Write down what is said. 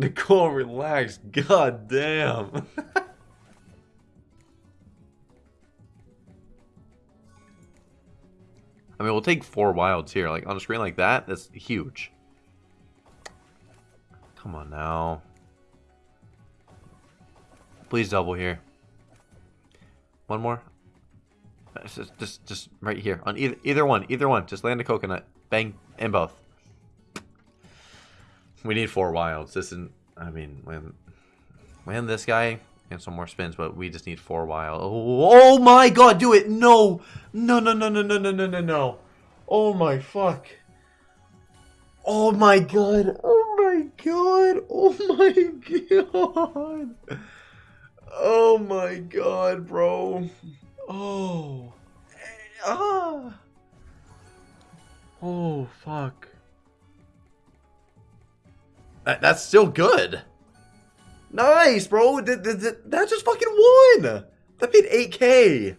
Nicole, relax. God damn. I mean, we'll take four wilds here. Like, on a screen like that, that's huge. Come on now. Please double here. One more. Just, just, just right here. On either, either one. Either one. Just land a coconut. Bang. In both. We need four wilds. This isn't... I mean, land, land this guy and some more spins, but we just need four wild. Oh, oh my god, do it! No! No, no, no, no, no, no, no, no, no. Oh my fuck. Oh my god. Oh my god. Oh my god. Oh my god, bro. Oh. Ah. Oh, fuck. That, that's still good. Nice, bro. That, that, that just fucking won. That paid 8k.